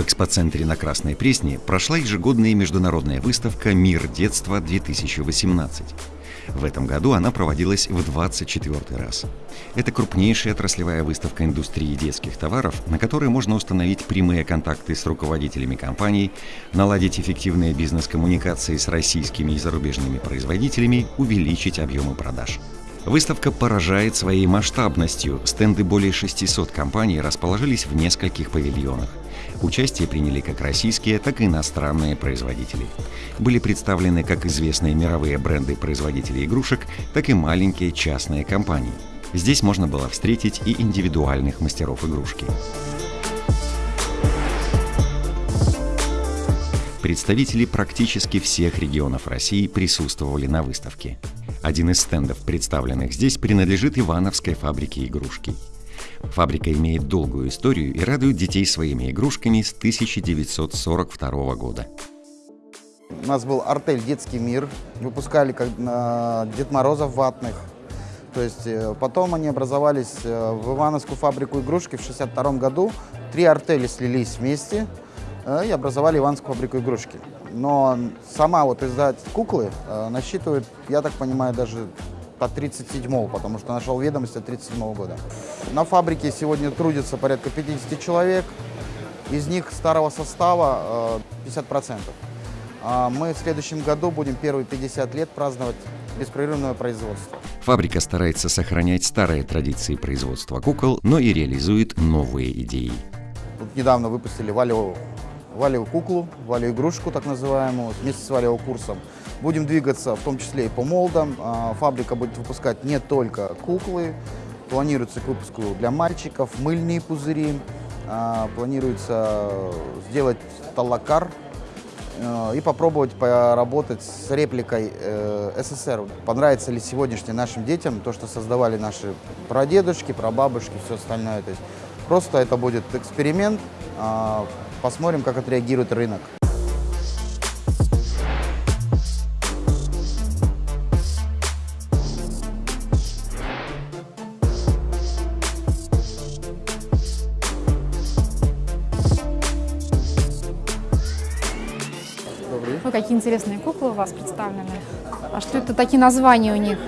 экспоцентре на Красной Пресне прошла ежегодная международная выставка «Мир детства-2018». В этом году она проводилась в 24 раз. Это крупнейшая отраслевая выставка индустрии детских товаров, на которой можно установить прямые контакты с руководителями компаний, наладить эффективные бизнес-коммуникации с российскими и зарубежными производителями, увеличить объемы продаж. Выставка поражает своей масштабностью. Стенды более 600 компаний расположились в нескольких павильонах. Участие приняли как российские, так и иностранные производители. Были представлены как известные мировые бренды производителей игрушек, так и маленькие частные компании. Здесь можно было встретить и индивидуальных мастеров игрушки. Представители практически всех регионов России присутствовали на выставке. Один из стендов, представленных здесь, принадлежит Ивановской фабрике игрушки. Фабрика имеет долгую историю и радует детей своими игрушками с 1942 года. У нас был артель «Детский мир», выпускали как, э, Дед Морозов ватных. То есть э, потом они образовались э, в Ивановскую фабрику игрушки в 1962 году. Три артели слились вместе и образовали Ивановскую фабрику игрушки. Но сама вот издать куклы э, насчитывает, я так понимаю, даже по 37 потому что нашел ведомости от 37 -го года. На фабрике сегодня трудится порядка 50 человек, из них старого состава 50%. А мы в следующем году будем первые 50 лет праздновать беспрерывное производство. Фабрика старается сохранять старые традиции производства кукол, но и реализует новые идеи. Тут недавно выпустили валевую, валевую куклу, валевую игрушку так называемую, вместе с валевым курсом. Будем двигаться в том числе и по молдам. А, фабрика будет выпускать не только куклы, планируется к выпуску для мальчиков, мыльные пузыри, а, планируется сделать талакар э, и попробовать поработать с репликой э, СССР. Понравится ли сегодняшним нашим детям то, что создавали наши прадедушки, прабабушки, все остальное. То есть просто это будет эксперимент, а, посмотрим, как отреагирует рынок. Ой, какие интересные куклы у вас представлены. А что это такие названия у них?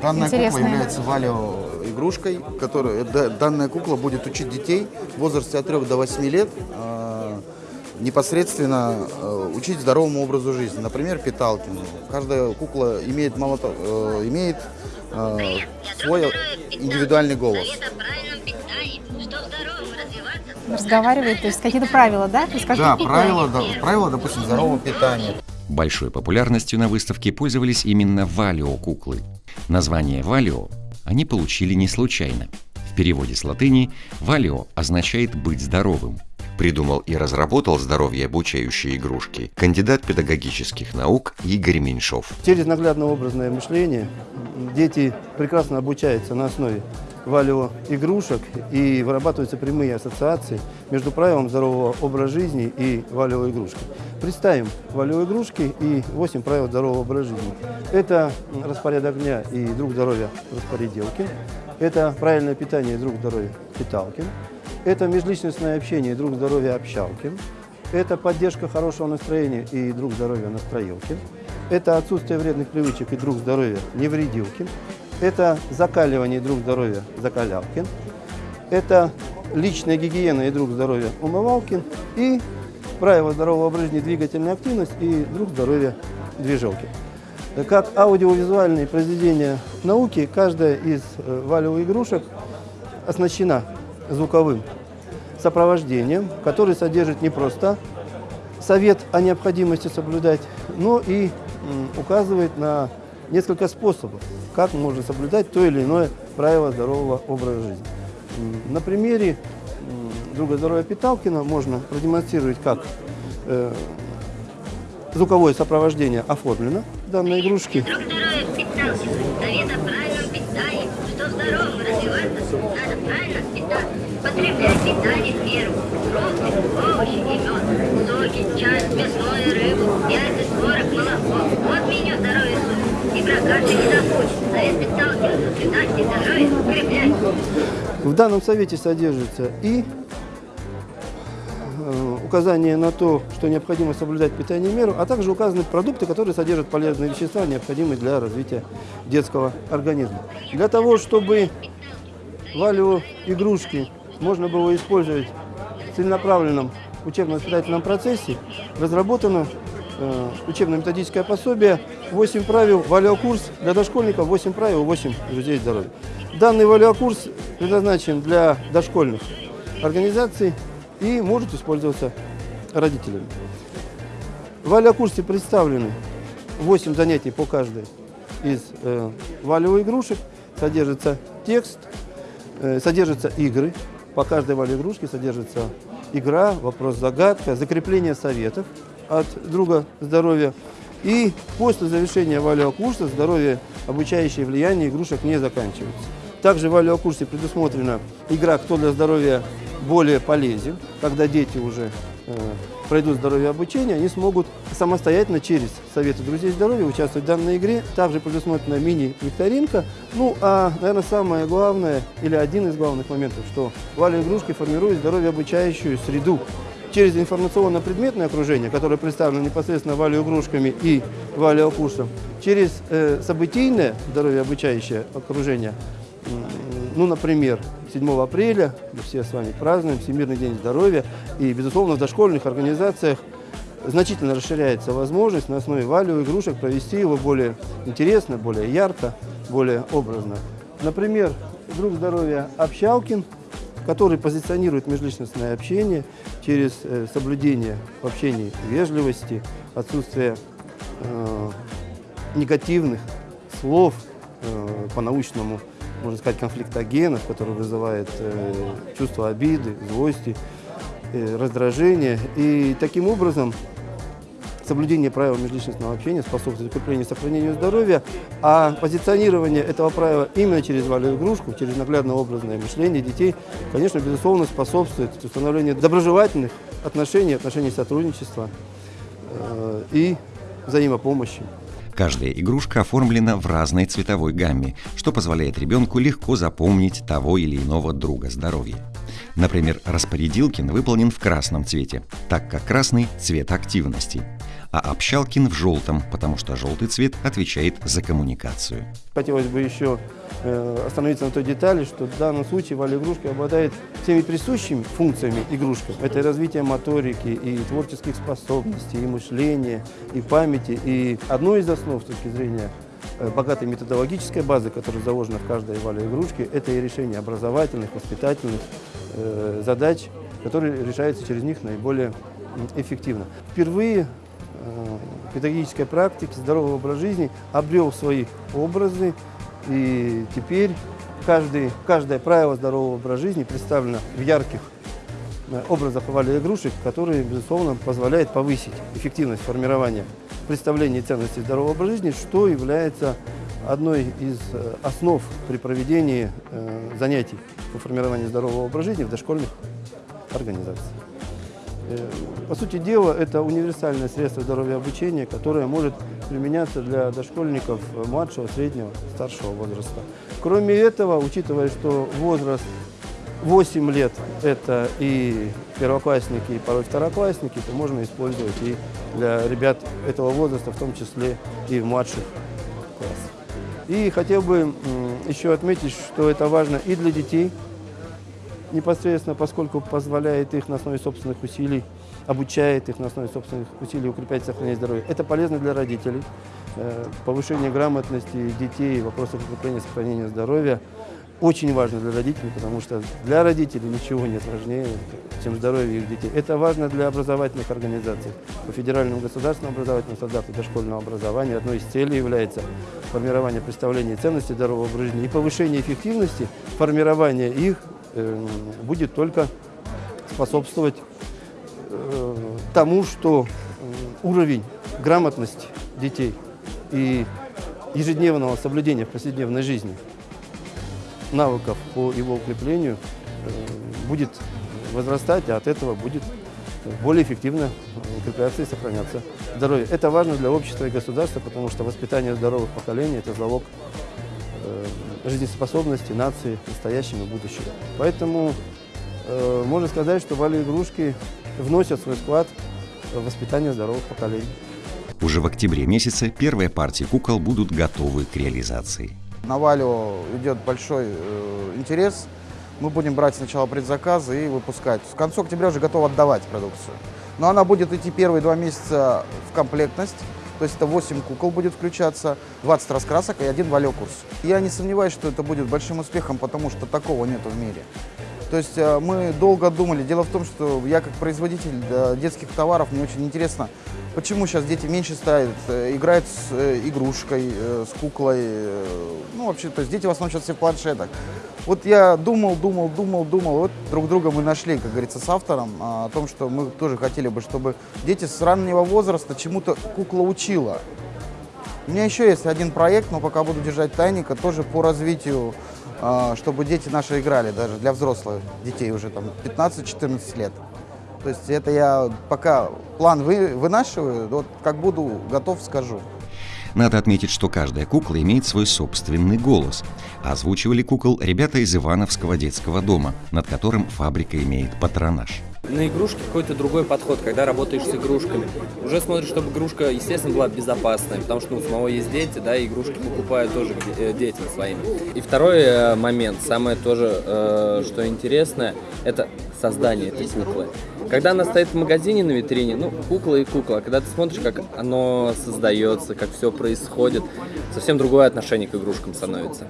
Данная Интересные. кукла является валио игрушкой, которая, да- данная кукла будет учить детей в возрасте от 3 до 8 лет э, непосредственно э, учить здоровому образу жизни. Например, питалки. Каждая кукла имеет, мало э, имеет э, свой индивидуальный голос. Разговаривает, то есть какие-то правила, да? Да, правила, да, правила, допустим, здорового питания. Большой популярностью на выставке пользовались именно валио-куклы. Название валио они получили не случайно. В переводе с латыни «валио» означает «быть здоровым». Придумал и разработал здоровье обучающие игрушки кандидат педагогических наук Игорь Меньшов. Через наглядно-образное мышление дети прекрасно обучаются на основе валио игрушек и вырабатываются прямые ассоциации между правилом здорового образа жизни и валио игрушки. Представим валио игрушки и 8 правил здорового образа жизни. Это распорядок дня и друг здоровья распоределки. Это правильное питание и друг здоровья питалки. Это межличностное общение и друг здоровья общалки. Это поддержка хорошего настроения и друг здоровья настроилки. Это отсутствие вредных привычек и друг здоровья невредилки. Это закаливание и друг здоровья закалялки. Это личная гигиена и друг здоровья умывалки. И правило здорового образа жизни двигательная активность и друг здоровья движелки. Как аудиовизуальные произведения науки, каждая из э, валевых игрушек оснащена звуковым сопровождением, который содержит не просто совет о необходимости соблюдать, но и указывает на несколько способов, как можно соблюдать то или иное правило здорового образа жизни. На примере друга здоровья Питалкина можно продемонстрировать, как э, звуковое сопровождение оформлено данной игрушке. Друг здоровья питался. Совет о правильном питании. Что здоровым развиваться, надо правильно питаться. Потреблять питание в меру. Фрукты, овощи и мед. Соки, чай, мясное, рыбу, яйца, творог, молоко. Вот меню здоровья суток. И прокачка не забудь. Совет питался. Соблюдать и здоровье укреплять. В данном совете содержится и указание на то, что необходимо соблюдать питание меру, а также указаны продукты, которые содержат полезные вещества, необходимые для развития детского организма. Для того, чтобы валю игрушки можно было использовать в целенаправленном учебно-воспитательном процессе, разработано э, учебно-методическое пособие «8 правил валиокурс для дошкольников, 8 правил, 8 друзей здоровья». Данный валиокурс предназначен для дошкольных организаций и может использоваться родителями. В валиокурсе представлены 8 занятий по каждой из э, валевых игрушек. Содержится текст, э, содержатся игры. По каждой вале игрушки содержится игра, вопрос-загадка, закрепление советов от друга здоровья. И после завершения валиокурса здоровье обучающее влияние игрушек не заканчивается. Также в валиокурсе предусмотрена игра «Кто для здоровья более полезен», когда дети уже э, пройдут здоровье обучения, они смогут самостоятельно через Советы друзей здоровья участвовать в данной игре. Также предусмотрена мини-викторинка. Ну, а, наверное, самое главное, или один из главных моментов, что валиоигрушки формируют здоровье обучающую среду. Через информационно-предметное окружение, которое представлено непосредственно валиоигрушками и валиокурсом, через э, событийное здоровье обучающее окружение, ну, например, 7 апреля мы все с вами празднуем Всемирный день здоровья. И, безусловно, в дошкольных организациях значительно расширяется возможность на основе валю игрушек провести его более интересно, более ярко, более образно. Например, друг здоровья Общалкин, который позиционирует межличностное общение через э, соблюдение в общении вежливости, отсутствие э, негативных слов э, по-научному можно сказать, конфликтогенов, который вызывает э, чувство обиды, злости, э, раздражения. И таким образом соблюдение правил межличностного общения способствует укреплению и сохранению здоровья, а позиционирование этого правила именно через валю игрушку, через наглядно-образное мышление детей, конечно, безусловно, способствует установлению доброжелательных отношений, отношений сотрудничества э, и взаимопомощи. Каждая игрушка оформлена в разной цветовой гамме, что позволяет ребенку легко запомнить того или иного друга здоровья. Например, распорядилкин выполнен в красном цвете, так как красный – цвет активности, а общалкин в желтом, потому что желтый цвет отвечает за коммуникацию. Хотелось бы еще э, остановиться на той детали, что в данном случае валь-игрушка обладает всеми присущими функциями игрушки. Это и развитие моторики, и творческих способностей, и мышления, и памяти. И одной из основ с точки зрения э, богатой методологической базы, которая заложена в каждой вале игрушке, это и решение образовательных, воспитательных э, задач, которые решаются через них наиболее эффективно. Впервые педагогической практики, здоровый образ жизни обрел свои образы, и теперь каждый, каждое правило здорового образа жизни представлено в ярких э, образах вали игрушек, которые, безусловно, позволяют повысить эффективность формирования представления ценностей здорового образа жизни, что является одной из э, основ при проведении э, занятий по формированию здорового образа жизни в дошкольных организациях. Э, по сути дела, это универсальное средство здоровья обучения, которое может применяться для дошкольников младшего, среднего, старшего возраста. Кроме этого, учитывая, что возраст 8 лет – это и первоклассники, и порой второклассники, то можно использовать и для ребят этого возраста, в том числе и в младших классах. И хотел бы еще отметить, что это важно и для детей, непосредственно, поскольку позволяет их на основе собственных усилий, обучает их на основе собственных усилий укреплять и сохранять здоровье. Это полезно для родителей. Э, повышение грамотности детей, вопросов укрепления и сохранения здоровья очень важно для родителей, потому что для родителей ничего нет важнее, чем здоровье их детей. Это важно для образовательных организаций. По федеральному государственному образовательному стандарту дошкольного образования одной из целей является формирование представления ценностей здорового жизни и повышение эффективности формирования их будет только способствовать э, тому, что э, уровень грамотности детей и ежедневного соблюдения в повседневной жизни – навыков по его укреплению э, будет возрастать, а от этого будет более эффективно укрепляться и сохраняться здоровье. Это важно для общества и государства, потому что воспитание здоровых поколений – это залог э, жизнеспособности нации настоящего и будущего. Поэтому э, можно сказать, что вали-игрушки вносят свой вклад в воспитание здоровых поколений. Уже в октябре месяце первые партии кукол будут готовы к реализации. На Валю идет большой э, интерес. Мы будем брать сначала предзаказы и выпускать. К концу октября уже готовы отдавать продукцию. Но она будет идти первые два месяца в комплектность. То есть это 8 кукол будет включаться, 20 раскрасок и один валёкурс. Я не сомневаюсь, что это будет большим успехом, потому что такого нету в мире. То есть э, мы долго думали. Дело в том, что я как производитель детских товаров, мне очень интересно, почему сейчас дети меньше ставят, э, играют с э, игрушкой, с куклой. Ну, вообще, то есть дети в основном сейчас все в планшетах. Вот я думал, думал, думал, думал. Вот друг друга мы нашли, как говорится, с автором а, о том, что мы тоже хотели бы, чтобы дети с раннего возраста чему-то кукла учила. У меня еще есть один проект, но пока буду держать тайника, тоже по развитию, чтобы дети наши играли, даже для взрослых детей уже там 15-14 лет. То есть это я пока план вы, вынашиваю, вот как буду готов, скажу. Надо отметить, что каждая кукла имеет свой собственный голос. А Озвучивали кукол ребята из Ивановского детского дома, над которым фабрика имеет патронаж. На игрушки какой-то другой подход, когда работаешь с игрушками. Уже смотришь, чтобы игрушка, естественно, была безопасной, потому что ну, у самого есть дети, да, и игрушки покупают тоже э, детям своим. И второй э, момент, самое тоже, э, что интересное, это создание этой куклы. Когда она стоит в магазине на витрине, ну, кукла и кукла, когда ты смотришь, как оно создается, как все происходит, совсем другое отношение к игрушкам становится.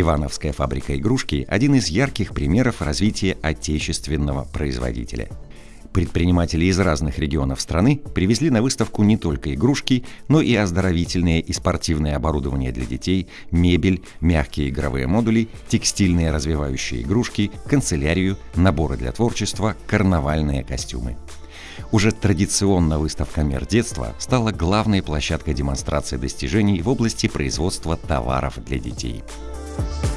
Ивановская фабрика игрушки – один из ярких примеров развития отечественного производителя. Предприниматели из разных регионов страны привезли на выставку не только игрушки, но и оздоровительное и спортивное оборудование для детей, мебель, мягкие игровые модули, текстильные развивающие игрушки, канцелярию, наборы для творчества, карнавальные костюмы. Уже традиционно выставка «Мир детства» стала главной площадкой демонстрации достижений в области производства товаров для детей. Thank you.